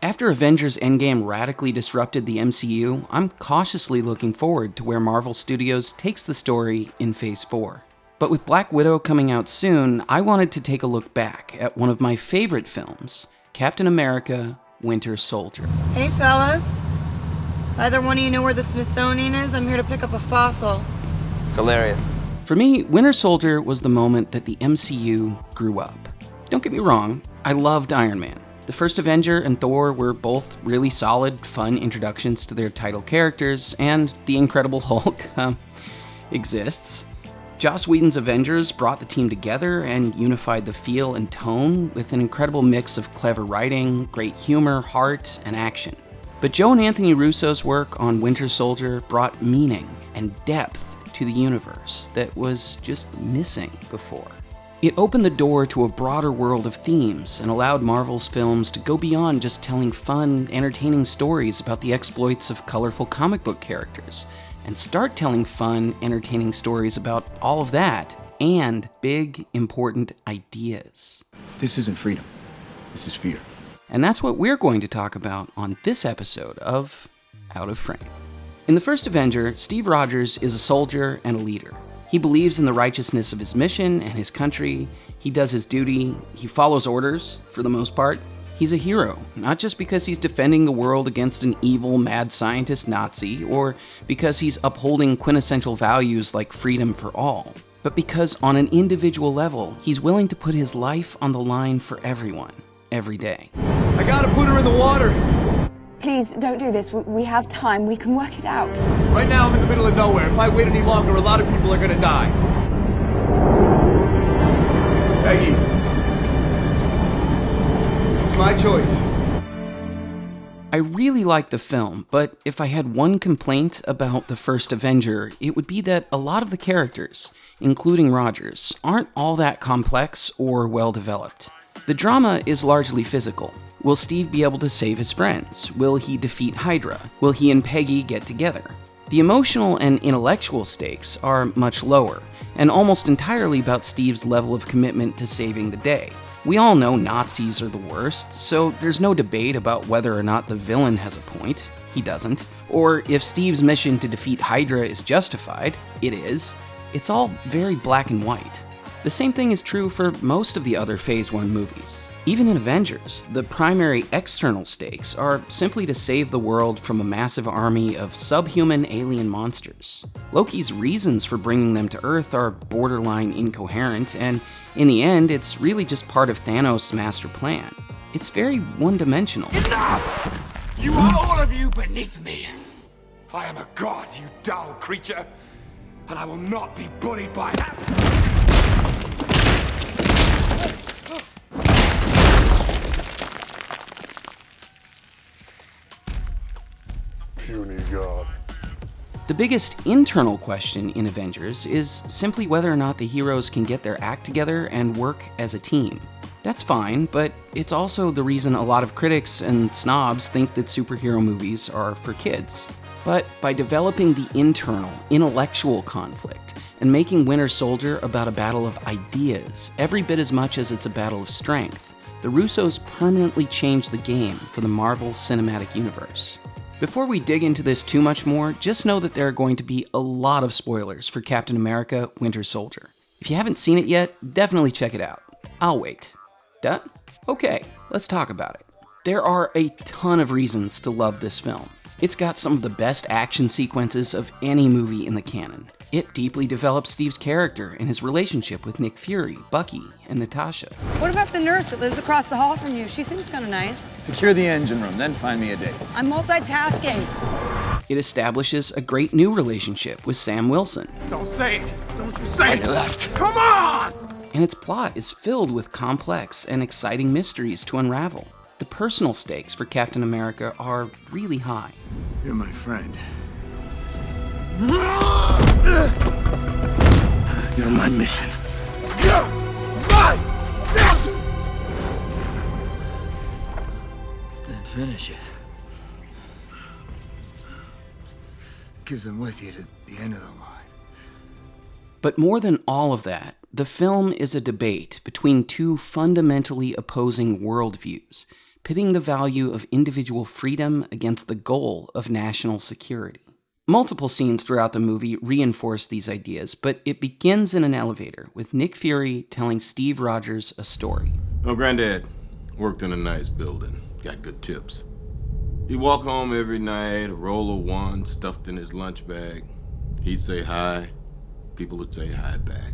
After Avengers Endgame radically disrupted the MCU, I'm cautiously looking forward to where Marvel Studios takes the story in Phase 4. But with Black Widow coming out soon, I wanted to take a look back at one of my favorite films, Captain America Winter Soldier. Hey, fellas. Either one of you know where the Smithsonian is? I'm here to pick up a fossil. It's hilarious. For me, Winter Soldier was the moment that the MCU grew up. Don't get me wrong, I loved Iron Man. The first Avenger and Thor were both really solid, fun introductions to their title characters, and the Incredible Hulk um, exists. Joss Whedon's Avengers brought the team together and unified the feel and tone with an incredible mix of clever writing, great humor, heart, and action. But Joe and Anthony Russo's work on Winter Soldier brought meaning and depth to the universe that was just missing before. It opened the door to a broader world of themes and allowed Marvel's films to go beyond just telling fun, entertaining stories about the exploits of colorful comic book characters and start telling fun, entertaining stories about all of that and big, important ideas. This isn't freedom. This is fear. And that's what we're going to talk about on this episode of Out of Frame. In the first Avenger, Steve Rogers is a soldier and a leader. He believes in the righteousness of his mission and his country. He does his duty. He follows orders, for the most part. He's a hero, not just because he's defending the world against an evil, mad scientist Nazi, or because he's upholding quintessential values like freedom for all, but because on an individual level, he's willing to put his life on the line for everyone, every day. I gotta put her in the water. Please don't do this. We have time. We can work it out. Right now, I'm in the middle of nowhere. If I wait any longer, a lot of people are gonna die. Peggy, This is my choice. I really like the film, but if I had one complaint about the first Avenger, it would be that a lot of the characters, including Rogers, aren't all that complex or well developed. The drama is largely physical. Will Steve be able to save his friends? Will he defeat Hydra? Will he and Peggy get together? The emotional and intellectual stakes are much lower, and almost entirely about Steve's level of commitment to saving the day. We all know Nazis are the worst, so there's no debate about whether or not the villain has a point. He doesn't. Or if Steve's mission to defeat Hydra is justified. It is. It's all very black and white. The same thing is true for most of the other Phase 1 movies. Even in Avengers, the primary external stakes are simply to save the world from a massive army of subhuman alien monsters. Loki's reasons for bringing them to Earth are borderline incoherent, and in the end, it's really just part of Thanos' master plan. It's very one-dimensional. Enough! You are all of you beneath me. I am a god, you dull creature, and I will not be bullied by that. The biggest internal question in Avengers is simply whether or not the heroes can get their act together and work as a team. That's fine, but it's also the reason a lot of critics and snobs think that superhero movies are for kids. But by developing the internal, intellectual conflict and making Winter Soldier about a battle of ideas every bit as much as it's a battle of strength, the Russos permanently changed the game for the Marvel Cinematic Universe. Before we dig into this too much more, just know that there are going to be a lot of spoilers for Captain America Winter Soldier. If you haven't seen it yet, definitely check it out. I'll wait. Done? Okay, let's talk about it. There are a ton of reasons to love this film. It's got some of the best action sequences of any movie in the canon. It deeply develops Steve's character and his relationship with Nick Fury, Bucky, and Natasha. What about the nurse that lives across the hall from you? She seems kind of nice. Secure the engine room, then find me a date. I'm multitasking. It establishes a great new relationship with Sam Wilson. Don't say it! Don't you say it! left. Come on! And its plot is filled with complex and exciting mysteries to unravel. The personal stakes for Captain America are really high. You're my friend. You're my mission. You're my mission! Then finish it. Because I'm with you to the end of the line. But more than all of that, the film is a debate between two fundamentally opposing worldviews pitting the value of individual freedom against the goal of national security. Multiple scenes throughout the movie reinforce these ideas, but it begins in an elevator with Nick Fury telling Steve Rogers a story. My granddad worked in a nice building, got good tips. He'd walk home every night, a roll of one stuffed in his lunch bag. He'd say hi, people would say hi back.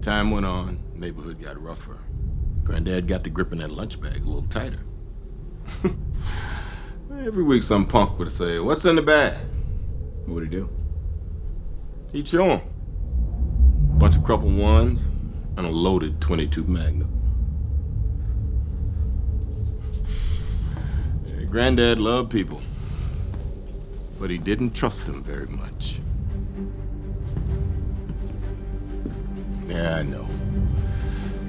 Time went on, neighborhood got rougher. Granddad got the grip gripping that lunch bag a little tighter. Every week, some punk would say, What's in the bag? What would he do? He'd show him. Bunch of crumpled ones and a loaded 22 Magnum. Granddad loved people, but he didn't trust them very much. Yeah, I know.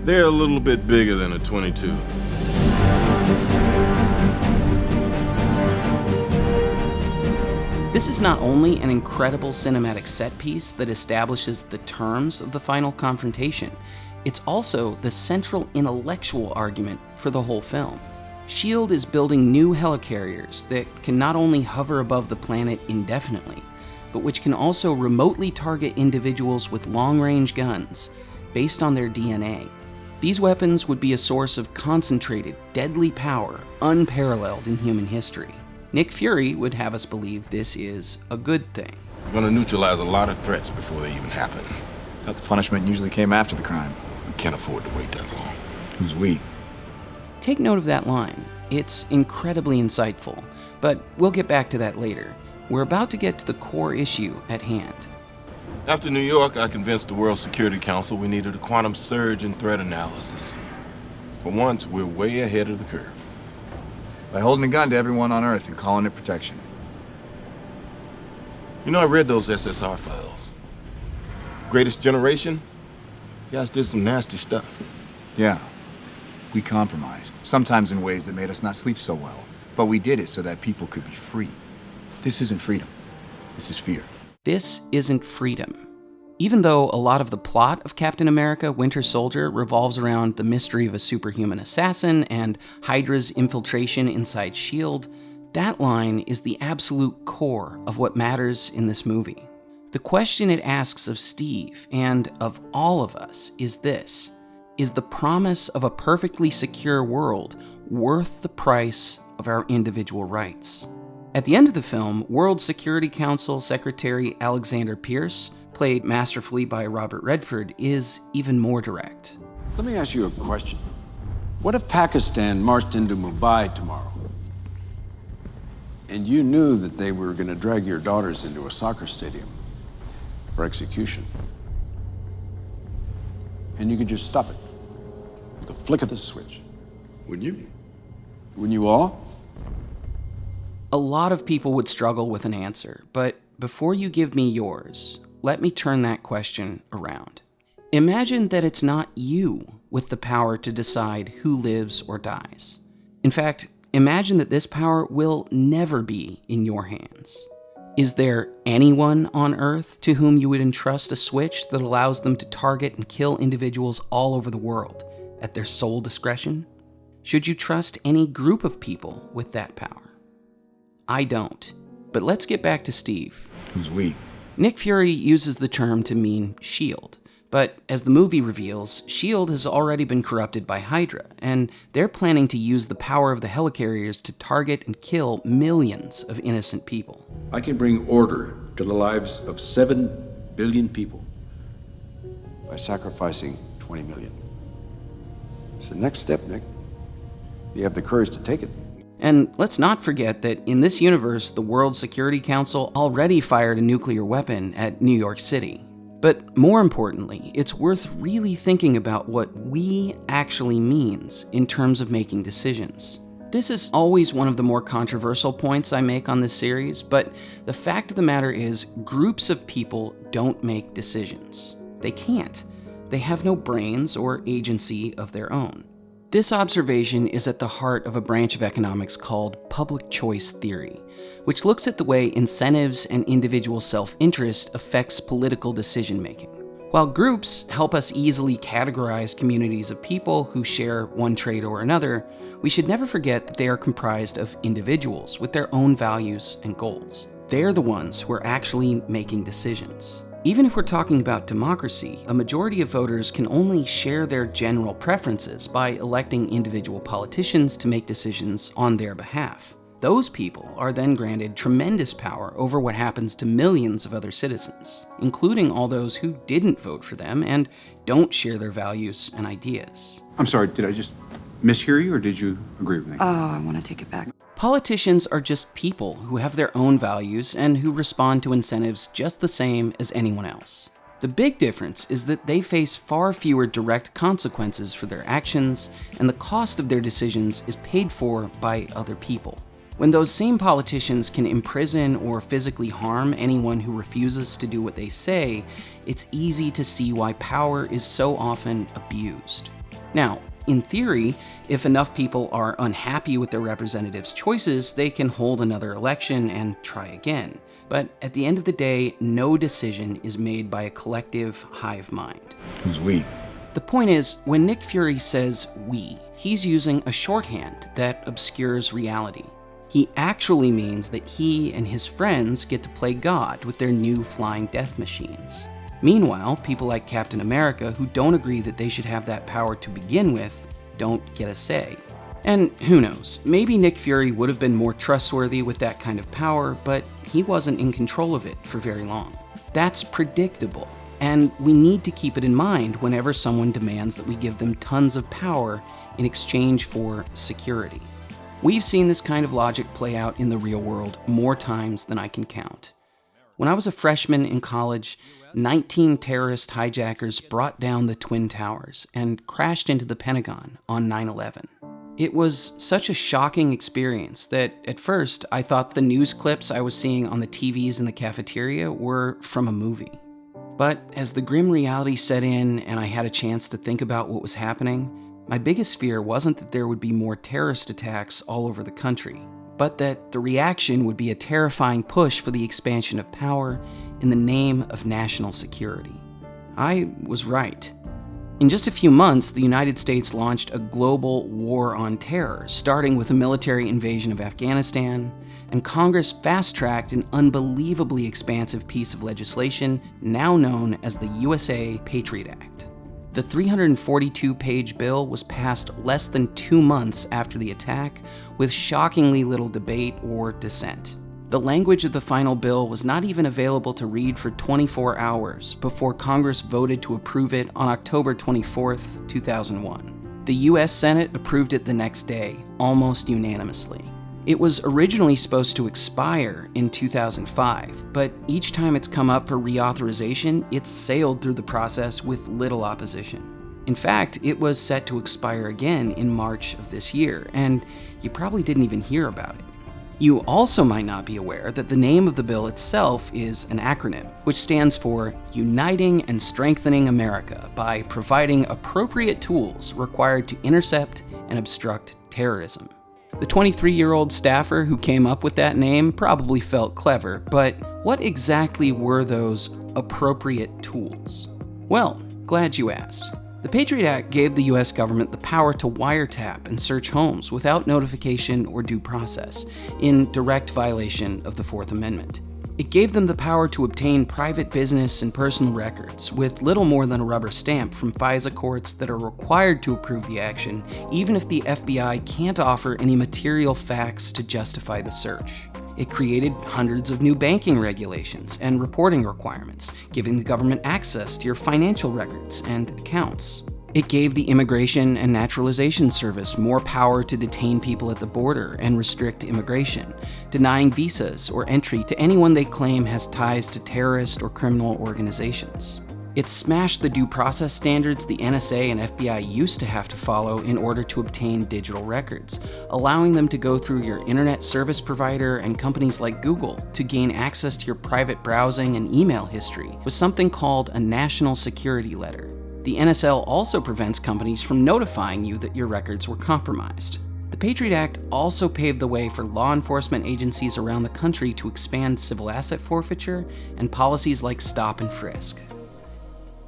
They're a little bit bigger than a 22. This is not only an incredible cinematic set piece that establishes the terms of the final confrontation, it's also the central intellectual argument for the whole film. S.H.I.E.L.D. is building new helicarriers that can not only hover above the planet indefinitely, but which can also remotely target individuals with long range guns based on their DNA. These weapons would be a source of concentrated, deadly power unparalleled in human history. Nick Fury would have us believe this is a good thing. We're gonna neutralize a lot of threats before they even happen. Thought the punishment usually came after the crime. We can't afford to wait that long. Who's we? Take note of that line. It's incredibly insightful, but we'll get back to that later. We're about to get to the core issue at hand. After New York, I convinced the World Security Council we needed a quantum surge in threat analysis. For once, we're way ahead of the curve. By holding a gun to everyone on Earth and calling it protection. You know, I read those SSR files. Greatest Generation? You guys did some nasty stuff. Yeah. We compromised, sometimes in ways that made us not sleep so well. But we did it so that people could be free. This isn't freedom. This is fear. This isn't freedom. Even though a lot of the plot of Captain America Winter Soldier revolves around the mystery of a superhuman assassin and Hydra's infiltration inside S.H.I.E.L.D., that line is the absolute core of what matters in this movie. The question it asks of Steve and of all of us is this Is the promise of a perfectly secure world worth the price of our individual rights? At the end of the film, World Security Council Secretary Alexander Pierce, played masterfully by Robert Redford, is even more direct. Let me ask you a question. What if Pakistan marched into Mumbai tomorrow? And you knew that they were going to drag your daughters into a soccer stadium for execution. And you could just stop it with a flick of the switch. Wouldn't you? Wouldn't you all? A lot of people would struggle with an answer, but before you give me yours, let me turn that question around. Imagine that it's not you with the power to decide who lives or dies. In fact, imagine that this power will never be in your hands. Is there anyone on Earth to whom you would entrust a switch that allows them to target and kill individuals all over the world at their sole discretion? Should you trust any group of people with that power? I don't. But let's get back to Steve. Who's we? Nick Fury uses the term to mean S.H.I.E.L.D., but as the movie reveals, S.H.I.E.L.D. has already been corrupted by Hydra, and they're planning to use the power of the helicarriers to target and kill millions of innocent people. I can bring order to the lives of 7 billion people by sacrificing 20 million. It's the next step, Nick. You have the courage to take it. And let's not forget that in this universe, the World Security Council already fired a nuclear weapon at New York City. But more importantly, it's worth really thinking about what we actually means in terms of making decisions. This is always one of the more controversial points I make on this series, but the fact of the matter is, groups of people don't make decisions. They can't. They have no brains or agency of their own. This observation is at the heart of a branch of economics called public choice theory, which looks at the way incentives and individual self-interest affects political decision-making. While groups help us easily categorize communities of people who share one trait or another, we should never forget that they are comprised of individuals with their own values and goals. They're the ones who are actually making decisions. Even if we're talking about democracy, a majority of voters can only share their general preferences by electing individual politicians to make decisions on their behalf. Those people are then granted tremendous power over what happens to millions of other citizens, including all those who didn't vote for them and don't share their values and ideas. I'm sorry, did I just mishear you or did you agree with me? Oh, I want to take it back. Politicians are just people who have their own values and who respond to incentives just the same as anyone else. The big difference is that they face far fewer direct consequences for their actions, and the cost of their decisions is paid for by other people. When those same politicians can imprison or physically harm anyone who refuses to do what they say, it's easy to see why power is so often abused. Now, in theory, if enough people are unhappy with their representatives' choices, they can hold another election and try again. But at the end of the day, no decision is made by a collective hive mind. Who's we? The point is, when Nick Fury says we, he's using a shorthand that obscures reality. He actually means that he and his friends get to play God with their new flying death machines. Meanwhile, people like Captain America who don't agree that they should have that power to begin with don't get a say. And who knows, maybe Nick Fury would have been more trustworthy with that kind of power, but he wasn't in control of it for very long. That's predictable, and we need to keep it in mind whenever someone demands that we give them tons of power in exchange for security. We've seen this kind of logic play out in the real world more times than I can count. When I was a freshman in college, 19 terrorist hijackers brought down the Twin Towers and crashed into the Pentagon on 9 11. It was such a shocking experience that at first I thought the news clips I was seeing on the TVs in the cafeteria were from a movie. But as the grim reality set in and I had a chance to think about what was happening, my biggest fear wasn't that there would be more terrorist attacks all over the country but that the reaction would be a terrifying push for the expansion of power in the name of national security. I was right. In just a few months, the United States launched a global war on terror, starting with a military invasion of Afghanistan, and Congress fast tracked an unbelievably expansive piece of legislation now known as the USA Patriot Act. The 342 page bill was passed less than two months after the attack, with shockingly little debate or dissent. The language of the final bill was not even available to read for 24 hours before Congress voted to approve it on October 24, 2001. The US Senate approved it the next day, almost unanimously. It was originally supposed to expire in 2005, but each time it's come up for reauthorization, it's sailed through the process with little opposition. In fact, it was set to expire again in March of this year, and you probably didn't even hear about it. You also might not be aware that the name of the bill itself is an acronym, which stands for Uniting and Strengthening America by providing appropriate tools required to intercept and obstruct terrorism. The 23 year old staffer who came up with that name probably felt clever, but what exactly were those appropriate tools? Well, glad you asked. The Patriot Act gave the US government the power to wiretap and search homes without notification or due process, in direct violation of the Fourth Amendment. It gave them the power to obtain private business and personal records with little more than a rubber stamp from FISA courts that are required to approve the action, even if the FBI can't offer any material facts to justify the search. It created hundreds of new banking regulations and reporting requirements, giving the government access to your financial records and accounts. It gave the Immigration and Naturalization Service more power to detain people at the border and restrict immigration, denying visas or entry to anyone they claim has ties to terrorist or criminal organizations. It smashed the due process standards the NSA and FBI used to have to follow in order to obtain digital records, allowing them to go through your internet service provider and companies like Google to gain access to your private browsing and email history with something called a National Security Letter. The NSL also prevents companies from notifying you that your records were compromised. The Patriot Act also paved the way for law enforcement agencies around the country to expand civil asset forfeiture and policies like stop and frisk.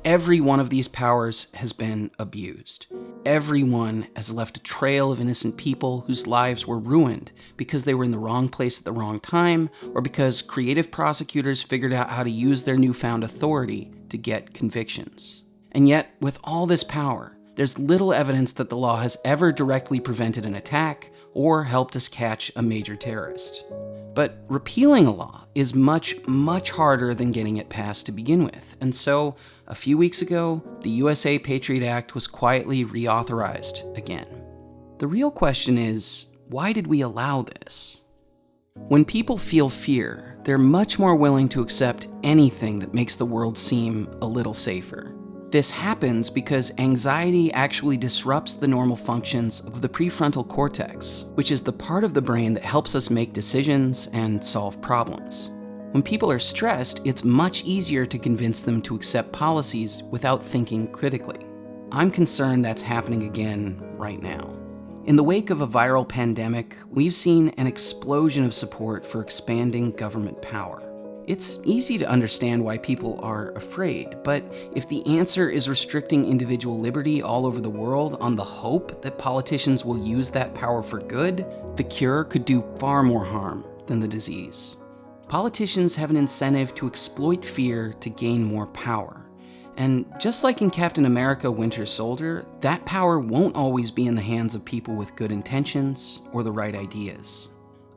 every one of these powers has been abused. Everyone has left a trail of innocent people whose lives were ruined because they were in the wrong place at the wrong time, or because creative prosecutors figured out how to use their newfound authority to get convictions. And yet, with all this power, there's little evidence that the law has ever directly prevented an attack or helped us catch a major terrorist. But repealing a law is much, much harder than getting it passed to begin with. And so, a few weeks ago, the USA Patriot Act was quietly reauthorized again. The real question is why did we allow this? When people feel fear, they're much more willing to accept anything that makes the world seem a little safer. This happens because anxiety actually disrupts the normal functions of the prefrontal cortex, which is the part of the brain that helps us make decisions and solve problems. When people are stressed, it's much easier to convince them to accept policies without thinking critically. I'm concerned that's happening again right now. In the wake of a viral pandemic, we've seen an explosion of support for expanding government power. It's easy to understand why people are afraid, but if the answer is restricting individual liberty all over the world on the hope that politicians will use that power for good, the cure could do far more harm than the disease. Politicians have an incentive to exploit fear to gain more power. And just like in Captain America Winter Soldier, that power won't always be in the hands of people with good intentions or the right ideas.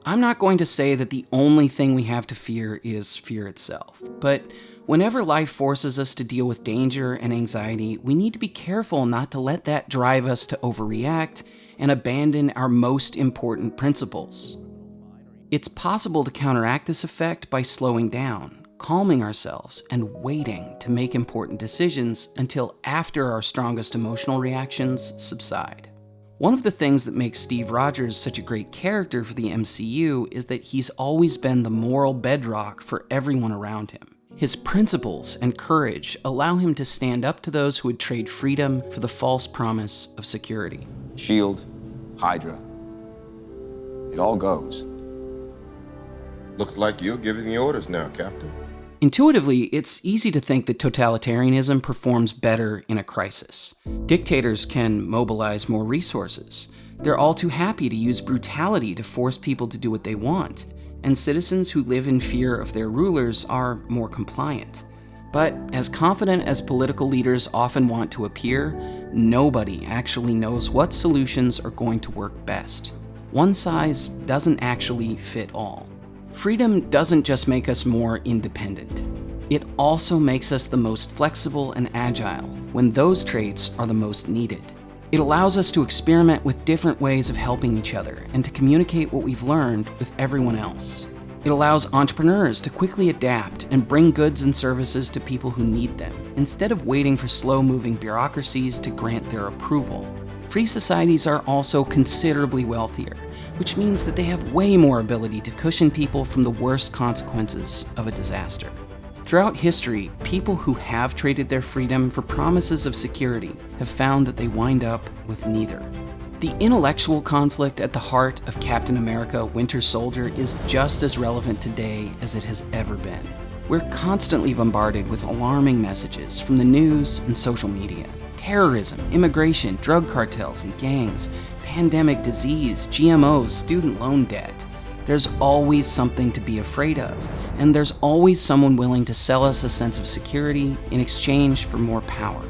I'm not going to say that the only thing we have to fear is fear itself, but whenever life forces us to deal with danger and anxiety, we need to be careful not to let that drive us to overreact and abandon our most important principles. It's possible to counteract this effect by slowing down, calming ourselves, and waiting to make important decisions until after our strongest emotional reactions subside. One of the things that makes Steve Rogers such a great character for the MCU is that he's always been the moral bedrock for everyone around him. His principles and courage allow him to stand up to those who would trade freedom for the false promise of security. Shield, Hydra. It all goes. Looks like you're giving the orders now, Captain. Intuitively, it's easy to think that totalitarianism performs better in a crisis. Dictators can mobilize more resources. They're all too happy to use brutality to force people to do what they want, and citizens who live in fear of their rulers are more compliant. But as confident as political leaders often want to appear, nobody actually knows what solutions are going to work best. One size doesn't actually fit all. Freedom doesn't just make us more independent. It also makes us the most flexible and agile when those traits are the most needed. It allows us to experiment with different ways of helping each other and to communicate what we've learned with everyone else. It allows entrepreneurs to quickly adapt and bring goods and services to people who need them, instead of waiting for slow-moving bureaucracies to grant their approval. Free societies are also considerably wealthier, which means that they have way more ability to cushion people from the worst consequences of a disaster. Throughout history, people who have traded their freedom for promises of security have found that they wind up with neither. The intellectual conflict at the heart of Captain America Winter Soldier is just as relevant today as it has ever been. We're constantly bombarded with alarming messages from the news and social media. Terrorism, immigration, drug cartels and gangs, pandemic disease, GMOs, student loan debt. There's always something to be afraid of, and there's always someone willing to sell us a sense of security in exchange for more power.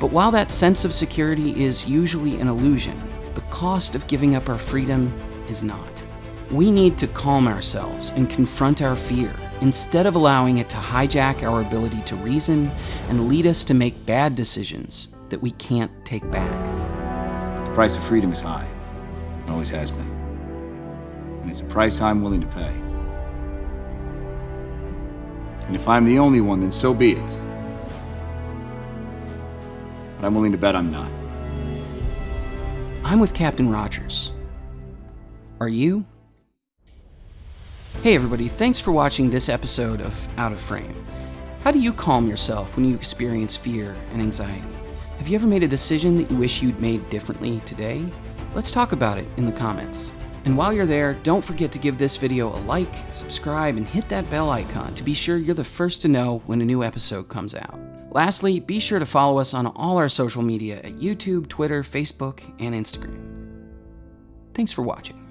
But while that sense of security is usually an illusion, the cost of giving up our freedom is not. We need to calm ourselves and confront our fear instead of allowing it to hijack our ability to reason and lead us to make bad decisions that we can't take back. The price of freedom is high. It always has been. And it's a price I'm willing to pay. And if I'm the only one, then so be it. But I'm willing to bet I'm not. I'm with Captain Rogers. Are you? Hey everybody, thanks for watching this episode of Out of Frame. How do you calm yourself when you experience fear and anxiety? Have you ever made a decision that you wish you'd made differently today? Let's talk about it in the comments. And while you're there, don't forget to give this video a like, subscribe, and hit that bell icon to be sure you're the first to know when a new episode comes out. Lastly, be sure to follow us on all our social media at YouTube, Twitter, Facebook, and Instagram. Thanks for watching.